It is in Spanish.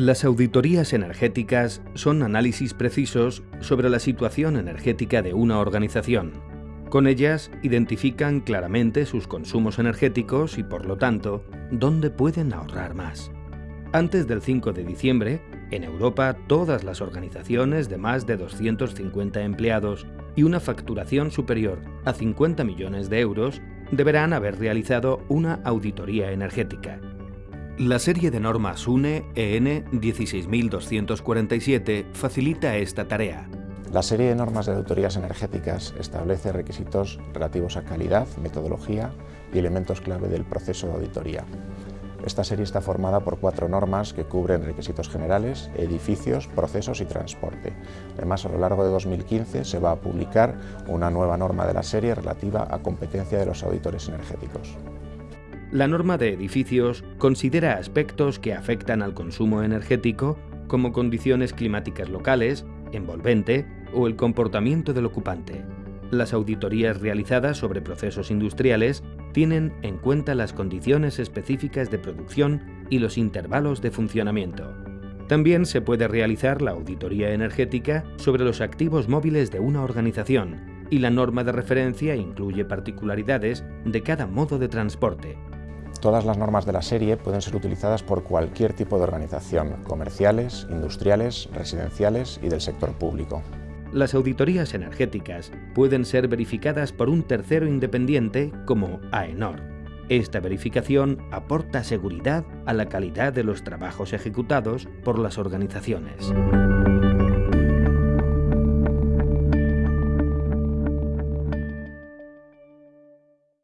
Las auditorías energéticas son análisis precisos sobre la situación energética de una organización. Con ellas identifican claramente sus consumos energéticos y, por lo tanto, dónde pueden ahorrar más. Antes del 5 de diciembre, en Europa todas las organizaciones de más de 250 empleados y una facturación superior a 50 millones de euros deberán haber realizado una auditoría energética. La serie de normas UNE EN 16247 facilita esta tarea. La serie de normas de auditorías energéticas establece requisitos relativos a calidad, metodología y elementos clave del proceso de auditoría. Esta serie está formada por cuatro normas que cubren requisitos generales, edificios, procesos y transporte. Además, a lo largo de 2015 se va a publicar una nueva norma de la serie relativa a competencia de los auditores energéticos. La norma de edificios considera aspectos que afectan al consumo energético como condiciones climáticas locales, envolvente o el comportamiento del ocupante. Las auditorías realizadas sobre procesos industriales tienen en cuenta las condiciones específicas de producción y los intervalos de funcionamiento. También se puede realizar la auditoría energética sobre los activos móviles de una organización y la norma de referencia incluye particularidades de cada modo de transporte. Todas las normas de la serie pueden ser utilizadas por cualquier tipo de organización, comerciales, industriales, residenciales y del sector público. Las auditorías energéticas pueden ser verificadas por un tercero independiente como AENOR. Esta verificación aporta seguridad a la calidad de los trabajos ejecutados por las organizaciones.